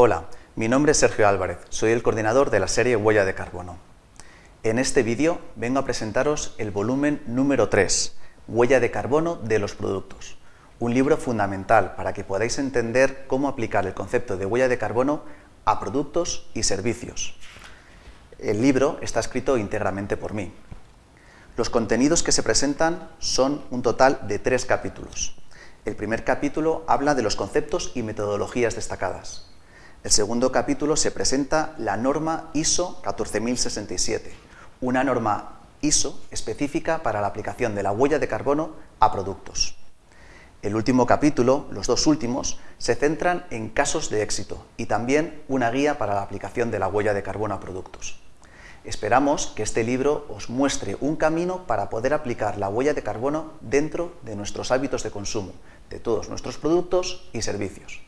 Hola, mi nombre es Sergio Álvarez, soy el coordinador de la serie Huella de Carbono. En este vídeo vengo a presentaros el volumen número 3, Huella de Carbono de los Productos, un libro fundamental para que podáis entender cómo aplicar el concepto de huella de carbono a productos y servicios. El libro está escrito íntegramente por mí. Los contenidos que se presentan son un total de tres capítulos. El primer capítulo habla de los conceptos y metodologías destacadas. El segundo capítulo se presenta la norma ISO 14067, una norma ISO específica para la aplicación de la huella de carbono a productos. El último capítulo, los dos últimos, se centran en casos de éxito y también una guía para la aplicación de la huella de carbono a productos. Esperamos que este libro os muestre un camino para poder aplicar la huella de carbono dentro de nuestros hábitos de consumo, de todos nuestros productos y servicios.